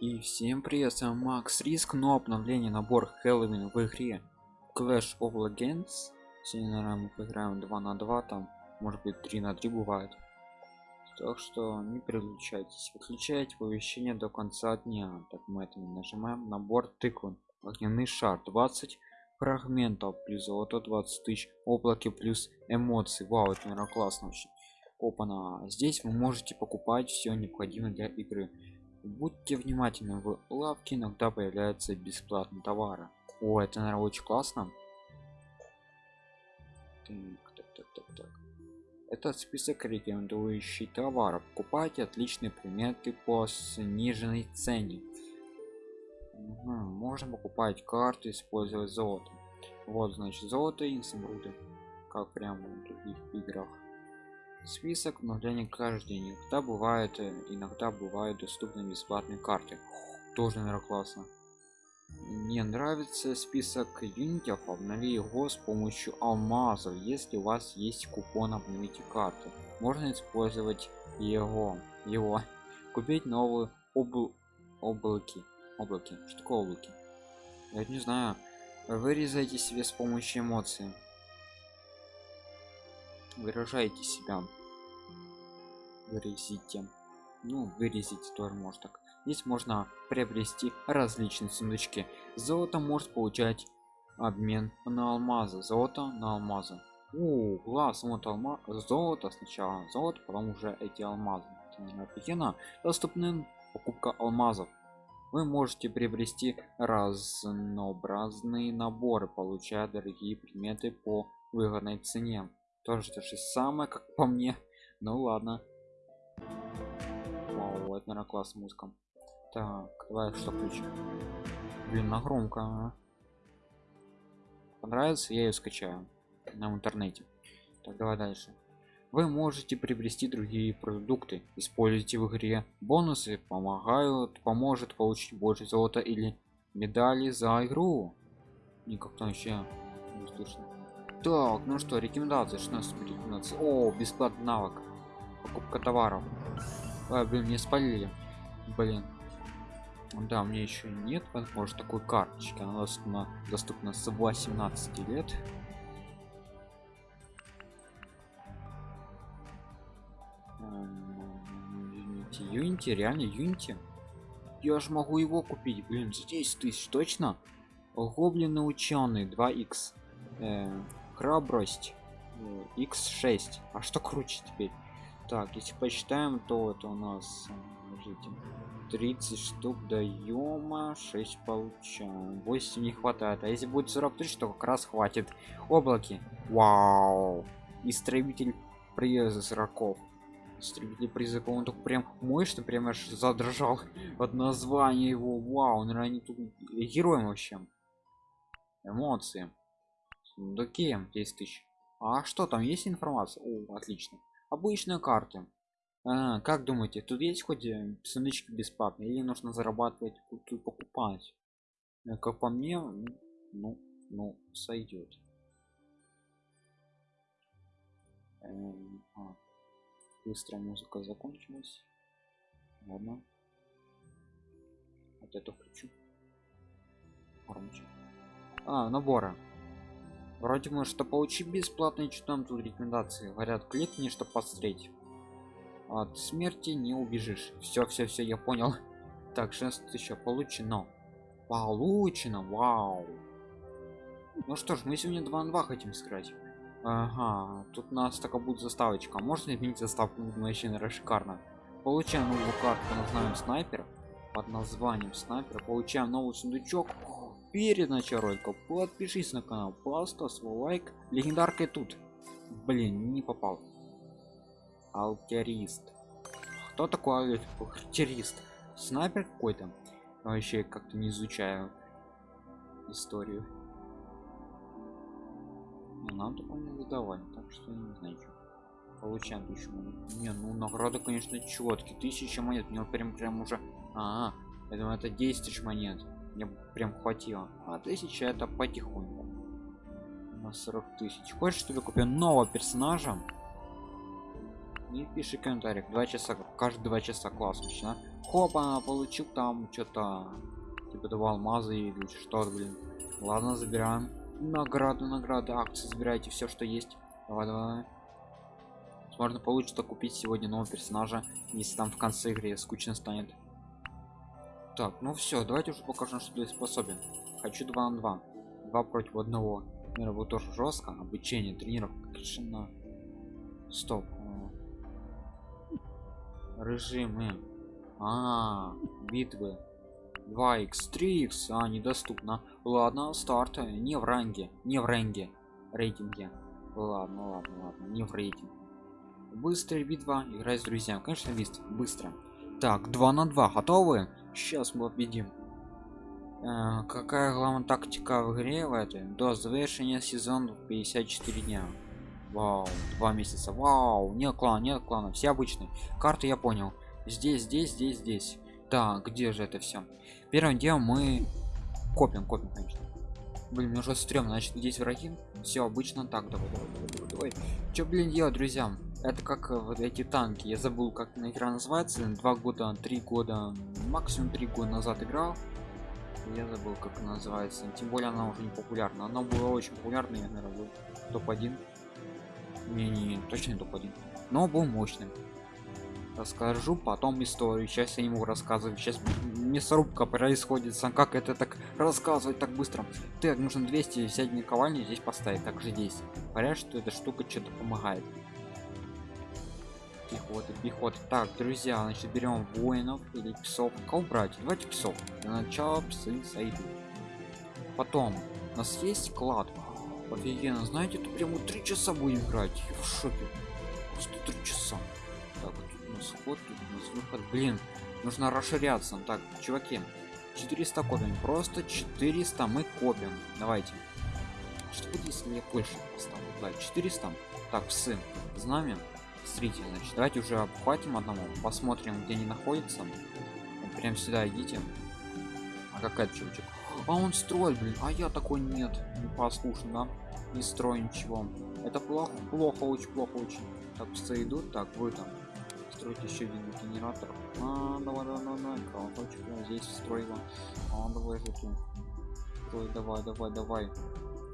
И всем привет, с вами Макс Риск, но обновление набор Хэллоуин в игре Clash of Legends. Сегодня, наверное, мы поиграем 2 на 2, там, может быть, 3 на 3 бывает. Так что не переключайтесь. Выключайте оповещение до конца дня. Так мы это нажимаем. Набор тыквы. Огненный шар 20 фрагментов плюс золото 20 тысяч облаки плюс эмоции. Вау, это наверное классно вообще. Опа-на. Здесь вы можете покупать все необходимое для игры будьте внимательны в лавке иногда появляются бесплатные товары. О это наверное очень классно. Так, так, так, так, так. этот список рекомендующий товаров. Покупайте отличные приметы по сниженной цене. Угу. можно покупать карты использовать золото. Вот значит золото и изумруды как прямо в других играх список обновления каждый день иногда бывает э, иногда бывают доступны бесплатные карты. Тоже наверное классно. Мне нравится список юнитов обнови его с помощью алмазов если у вас есть купон обновите карту можно использовать его его. Купить новые обл облаки. Облаки? Что такое облаки? Я не знаю. Вырезайте себе с помощью эмоций. Выражайте себя вырезите ну вырезите тоже может так. Здесь можно приобрести различные сундучки. Золото может получать обмен на алмазы. Золото на алмазы. О, класс вот алма золото сначала. Золото потом уже эти алмазы. Офигенно доступны покупка алмазов. Вы можете приобрести разнообразные наборы получая дорогие предметы по выгодной цене. Тоже то же самое как по мне. Ну ладно Вау, это наверное класс музыка так давай что включим блин на громко а. понравится я ее скачаю на интернете. Так давай дальше. Вы можете приобрести другие продукты. Используйте в игре бонусы помогают поможет получить больше золота или медали за игру. Никак там вообще не слышно. Так ну что рекомендации. 16 рекомендации о бесплатный навык. Покупка товаров а, блин не спалили. Блин. Да мне еще нет возможно такой карточки. Она доступна, доступна с 18 лет. Юнити реально юнити. Я же могу его купить блин за 10 тысяч точно? Гоблины ученый 2 x э, храбрость x6 э, а что круче теперь так если посчитаем то это у нас жите, 30 штук даем 6 получаем. 8 не хватает. А если будет 40 тысяч то как раз хватит. Облаки. Вау! Истребитель приезда сроков истребитель призыва он так прям мощно прям аж задрожал от названия его. Вау наверное они тут героем вообще. Эмоции. Сундуки 10 тысяч. А что там есть информация? О, отлично обычные карты а, как думаете тут есть хоть э, сундучки бесплатные или нужно зарабатывать тут покупать? Э, как по мне ну ну сойдет эм, а, быстро музыка закончилась. Ладно. Вот это включу. Громче. А набора вроде мы что получить бесплатно что тут рекомендации. Говорят кликни чтобы посмотреть. От смерти не убежишь. Все все все я понял. Так 6 еще получено. Получено вау. Ну что ж мы сегодня 2 на 2 хотим сыграть. Ага тут у нас такая будет заставочка. Можно изменить заставку? Вообще наверное шикарно. Получаем новую карту под названием снайпер под названием снайпер. Получаем новый сундучок перед началом ролика подпишись на канал поставь свой лайк. Легендаркой тут. Блин не попал. Алтерист кто такой алтерист снайпер какой-то. Вообще как-то не изучаю историю. Но нам такое не задавали так что не знаю что получаем тысячу не ну награда конечно четкий тысяча монет мне прям прям уже -а, -а я думаю это 10 тысяч монет мне прям хватило а тысяча это потихоньку на 40 тысяч хочешь чтобы купил нового персонажа не пиши комментариях два часа каждые два часа класс начина Хопа, получил там что-то. Типа два алмаза или что-то, блин. Ладно, забираем. Награду, награды, акции забирайте все, что есть. Давай, давай. Возможно, получится купить сегодня нового персонажа, если там в конце игры скучно станет. Так, ну все, давайте уже покажем, что я способен. Хочу 2 на 2. 2 против одного. Мира будет тоже жестко. Обучение, тренировка, решено. Стоп. Режимы. А, -а, -а битвы. 2x, 3x, а, недоступно. Ладно, старт. Не в ранге. Не в ранге. Рейтинге. Ладно, ладно, ладно. Не в рейтинге. Быстрая битва. Играть с друзьями. Конечно, быстро. Так, 2 на 2. Готовы? Сейчас мы победим. Э, какая главная тактика в игре в этой? До завершения сезона 54 дня. Вау, два месяца. Вау, нет клана, нет клана. Все обычные. Карты я понял. Здесь, здесь, здесь, здесь. Так, где же это все? Первым делом мы копим, копим, конечно. Блин, мне уже стрёмно, значит, здесь враги. Все обычно так. Давай, давай, давай, давай. Что, блин, делать, друзья? Это как э, вот эти танки. Я забыл как на игра называется. Два года три года максимум три года назад играл. Я забыл как называется. Тем более она уже не популярна. Она была очень популярна я наверное был топ-1 не, не, точно не топ-1 но был мощным расскажу потом историю. Сейчас я не могу рассказывать. Сейчас мясорубка происходит. Сам как это так рассказывать так быстро? Так нужно 200 взять наковальню здесь поставить также здесь. Говорят что эта штука что-то помогает пехоты пехоты. Так друзья значит берем воинов или псов. Кого брать? Давайте псов. Для начала псы сойдут. Потом у нас есть клад. Офигенно знаете тут прямо три часа будем играть. Я в шоке. Просто три часа. Так тут у нас ход тут у нас выход. Блин нужно расширяться. Так чуваки 400 копим. Просто 400 мы копим. Давайте. Что будет если я больше поставлю? Да 400 так псы знамя смотрите значит давайте уже обхватим одному посмотрим где они находятся. Прям сюда идите. А какая чувачек а он строит блин. А я такой нет не послушный да? Не строю ничего. Это плохо плохо очень плохо очень. Так все идут так вы там. Строить еще один генератор. А, давай давай давай колокольчик я здесь строила а, давай жуки строй давай давай давай.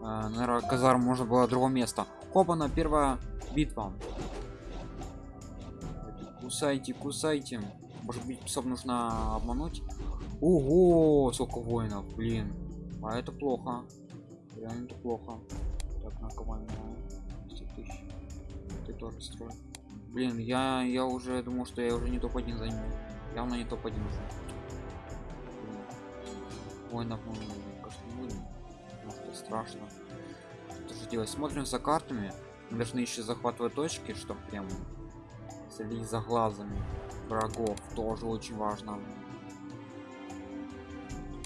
А, наверное казарм можно было место хопа на первая битва кусайте кусайте. Может быть псов нужно обмануть? Ого сколько воинов блин. А это плохо. Реально это плохо. Так на кого тысяч. Ты тоже строй. Блин я я уже думал что я уже не топ-1 займу. Явно не топ-1 уже. Воинов мы может страшно. Что же делать? Смотрим за картами. Мы должны еще захватывать точки чтобы прям следить за глазами врагов тоже очень важно.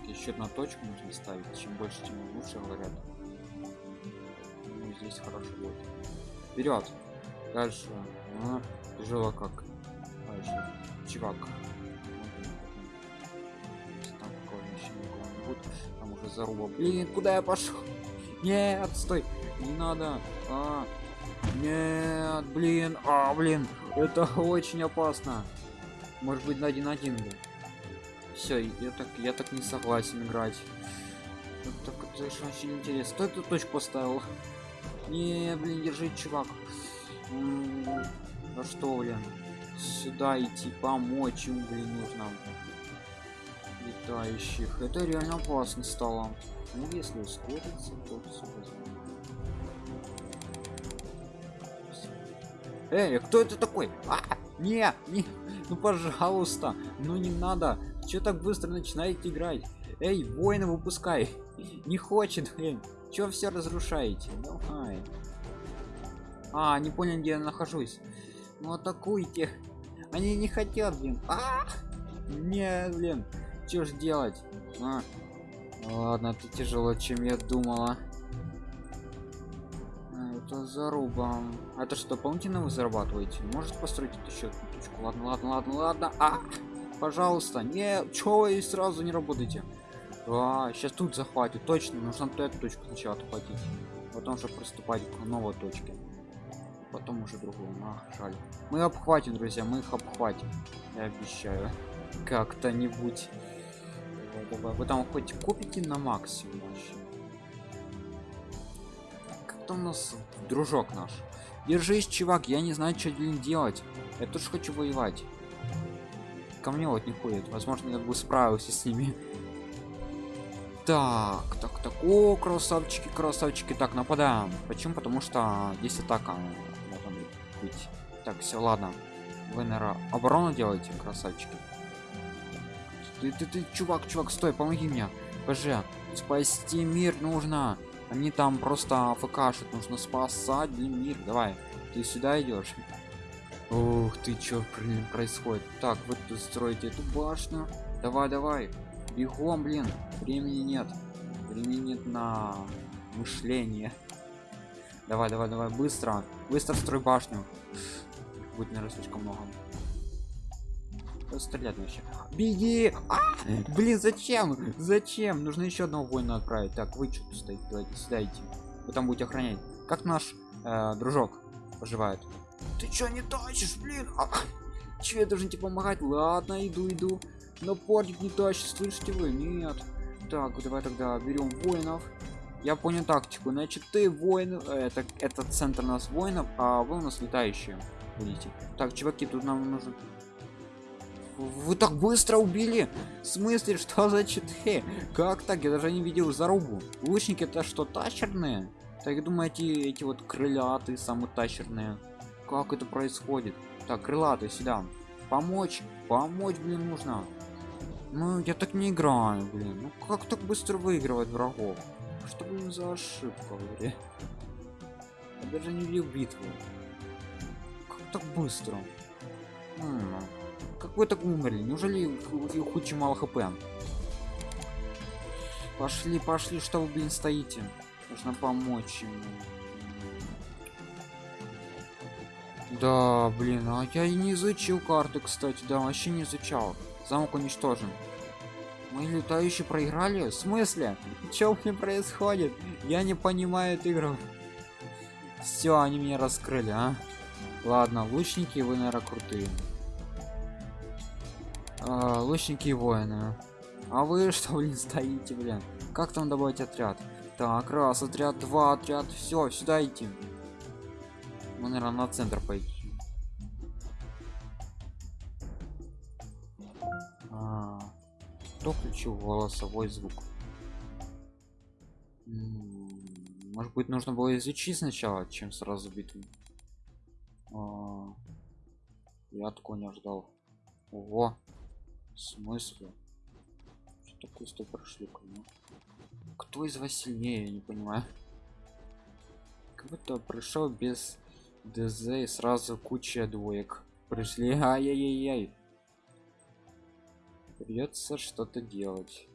Еще одна точку нужно ставить чем больше тем лучше говорят. Ну, здесь хорошо будет. Вперед дальше. А, тяжело как. Дальше. Чувак. Там, там уже заруба. Блин куда я пошел нет стой. Не надо. А, нет блин а блин это очень опасно. Может быть на один один был все я так я так не согласен играть. Так это очень интересно. Кто эту точку поставил? Не блин держи чувак. Ну что блин? Сюда идти помочь им блин нужно. Летающих. Это реально опасно стало. Ну если ускориться то все Эй, кто это такой? А, не, не, ну пожалуйста, ну не надо. Что так быстро начинаете играть? Эй, воина выпускай. Не хочет, блин. Чё все разрушаете? Давай. А, не понял, где я нахожусь. Ну атакуйте. Они не хотят, блин. А, нет, блин. Что ж делать? А. Ладно, это тяжело, чем я думала это заруба это что дополнительно вы зарабатываете? Может построить еще точку? Ладно ладно ладно ладно. А пожалуйста не чё вы сразу не работаете? А, сейчас тут захватит. Точно нужно эту точку сначала отхватить потом же приступать к новой точке. Потом уже другую. А, жаль. Мы обхватим друзья мы их обхватим. Я обещаю. Как-то-нибудь. Вы там хоть купите на максимум вообще там у нас дружок наш. Держись чувак я не знаю что делать. Я тоже хочу воевать. Ко мне вот не ходит возможно я бы справился с ними. Так так так. О красавчики красавчики. Так нападаем. Почему? Потому что здесь атака. Быть так все ладно. Вы наверное оборону делаете красавчики? Ты, ты, ты чувак чувак стой помоги мне. Пж спасти мир нужно они там просто афкашут нужно спасать мир. Давай ты сюда идешь ух ты чё блин происходит? Так вы тут строите эту башню. Давай давай. Бегом блин. Времени нет. Времени нет на мышление. Давай давай давай быстро. Быстро строй башню. Будет наверное слишком много стрелять вообще беги! А! блин зачем? Зачем? Нужно еще одного воина отправить. Так вы что стоите? Давайте сюда идти вы там будете охранять. Как наш э, дружок поживает? Ты что не тащишь блин? А, че я должен тебе помогать? Ладно иду иду. Но портик не тащит слышите вы? Нет. Так давай тогда берем воинов. Я понял тактику. Значит ты воин это этот центр нас воинов а вы у нас летающие будете. Так чуваки тут нам нужно вы так быстро убили? В смысле что за читы? Как так? Я даже не видел зарубу лучники это что тащерные так думаете эти вот крылатые самые тащерные как это происходит? Так крылатые сюда. Помочь помочь блин нужно. Ну я так не играю блин. Ну как так быстро выигрывать врагов? Что блин за ошибка в я даже не видел битву. Как так быстро? М -м как так умерли неужели у хучи мало хп? Пошли пошли что вы блин стоите? Нужно помочь ему да блин а я и не изучил карты кстати да вообще не изучал. Замок уничтожен. Мы летающие проиграли? В смысле? Что мне происходит? Я не понимаю эту игру. Все они меня раскрыли а? Ладно лучники вы наверное крутые а, лучники и воины. А вы что блин стоите блин? Как там добавить отряд? Так раз отряд два отряд все сюда идти. Мы наверное на центр пойти. А, кто включил голосовой звук? Может быть нужно было изучить сначала чем сразу битву? А, я такого не ожидал. Ого. В смысле? Что такое сто прошли ну? Кто из вас сильнее, я не понимаю. Как будто пришел без ДЗ и сразу куча двоек. Пришли, ай-яй-яй-яй. Придется что-то делать.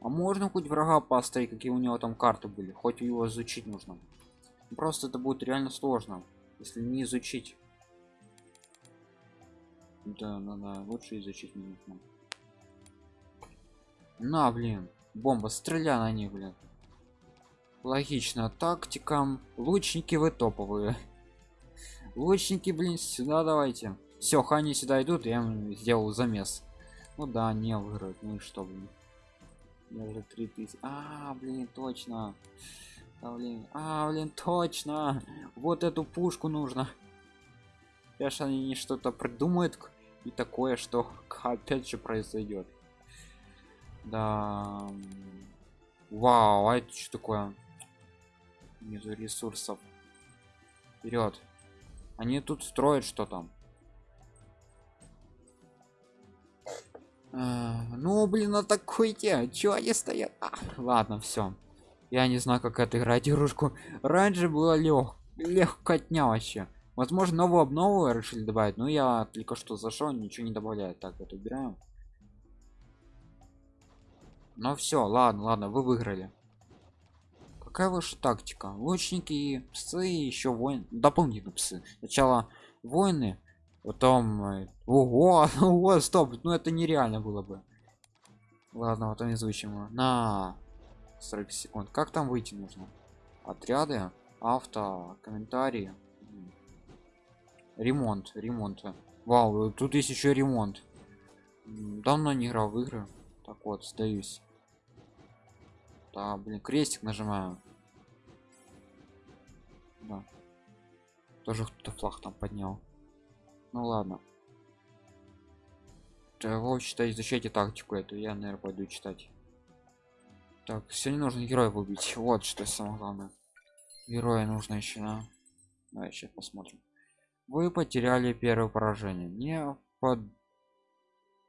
А можно хоть врага поставить, какие у него там карты были? Хоть его изучить нужно. Просто это будет реально сложно, если не изучить. Да, надо лучше изучить не нужно. На, блин, бомба, стреляй на них, блин. Логично, тактикам. Лучники вы топовые. Лучники, блин, сюда давайте. Все, хани сюда идут, я сделал замес. Ну да, не выиграют, ну и что, блин. Я уже 3000. А, блин, точно. А, блин, а, блин, точно. Вот эту пушку нужно. Сейчас они что-то придумают и такое что опять же произойдет да. Вау а это что такое? Нету ресурсов. Вперед они тут строят что там? А, ну блин атакуйте чё они стоят? А, ладно все я не знаю как это играть игрушку. Раньше было лег легкотня вообще возможно новую обнову решили добавить но я только что зашел ничего не добавляет. Так вот убираем. Ну все ладно ладно вы выиграли. Какая ваша тактика? Лучники псы еще воин дополнительно псы. Сначала воины потом э, ого ого стоп ну это нереально было бы. Ладно вот он изучим на 40 секунд. Как там выйти нужно? Отряды авто комментарии ремонт ремонт. Вау тут есть еще ремонт. Давно не играл в игры. Так вот сдаюсь. Да блин крестик нажимаю. Да. тоже кто-то флаг там поднял. Ну ладно. Его читать изучайте тактику эту я наверное пойду читать. Так сегодня нужно героя убить вот что самое главное. Героя нужно еще на давай сейчас посмотрим вы потеряли первое поражение. Не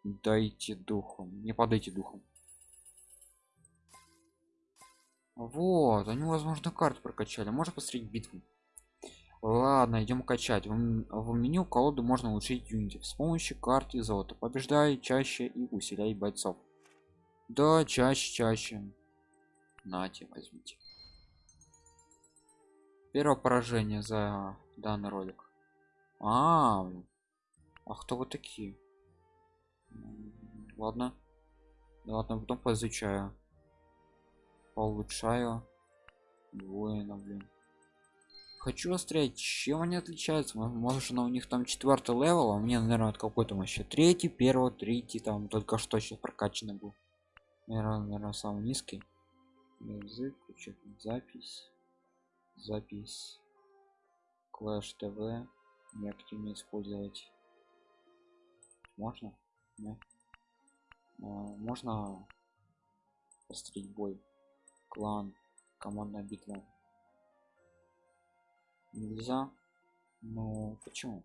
поддайте духом не подайте духом вот они возможно карты прокачали. Можно посмотреть битву ладно идем качать. В, в меню колоду можно улучшить юнити. С помощью карты золота. Побеждай чаще и усиляй бойцов. Да чаще чаще. Нате возьмите. Первое поражение за данный ролик а, -а, -а. кто вы такие? Ладно. Ладно потом поизучаю. Улучшаю воина блин. Хочу острять чем они отличаются. Может на у них там четвертый level а меня наверное какой-то вообще третий первый третий там только что сейчас прокачанный был. Наверное, наверное самый низкий. Язык запись. Запись. Клэш тв неактивно использовать. Можно? Нет. А, можно посмотреть бой? Клан командная битва. Нельзя? Но почему?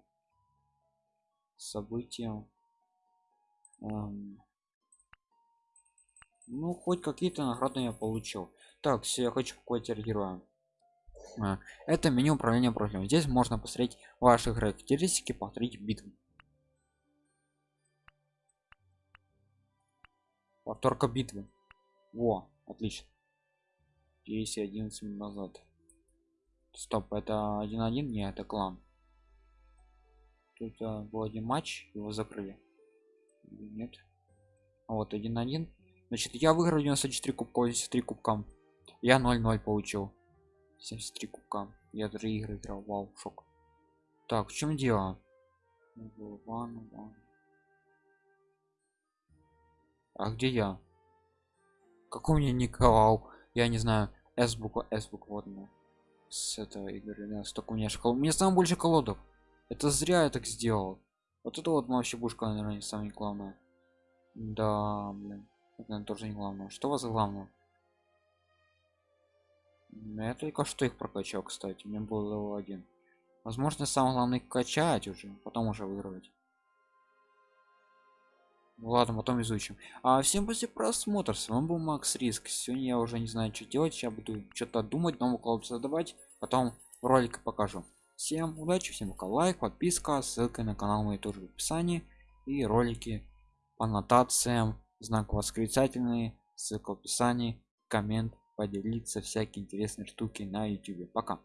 События. Эм, ну хоть какие-то награды я получил. Так все я хочу какой-то героя это меню управления профилем. Здесь можно посмотреть ваши характеристики повторить битву. Повторка битвы. Во отлично. 10 11 минут назад. Стоп это один один не это клан. Тут а, был один матч его закрыли. Нет. А вот один один значит я выиграл 94 кубка 83 кубкам я 0-0 получил 73 кубка. Я три игры играл. Вау шок. Так в чем дело? А где я? Какой у меня николау? Я не знаю. С буква с буква вот она. С этого игры да, столько у меня школ мне самое больше колодов это зря я так сделал. Вот это вот вообще бушка наверное не самое главное да блин. Это наверное, тоже не главное. Что у вас главное я только что их прокачал кстати мне был level 1 возможно самое главное качать уже потом уже выигрывать. Ну ладно потом изучим. А всем после просмотра с вами был макс риск. Сегодня я уже не знаю что делать сейчас буду что-то думать новую колоду создавать потом ролик покажу. Всем удачи всем лайк подписка ссылка на канал мой тоже в описании. И ролики по аннотациям знак восклицательный ссылка в описании коммент поделиться всякие интересные штуки на youtube пока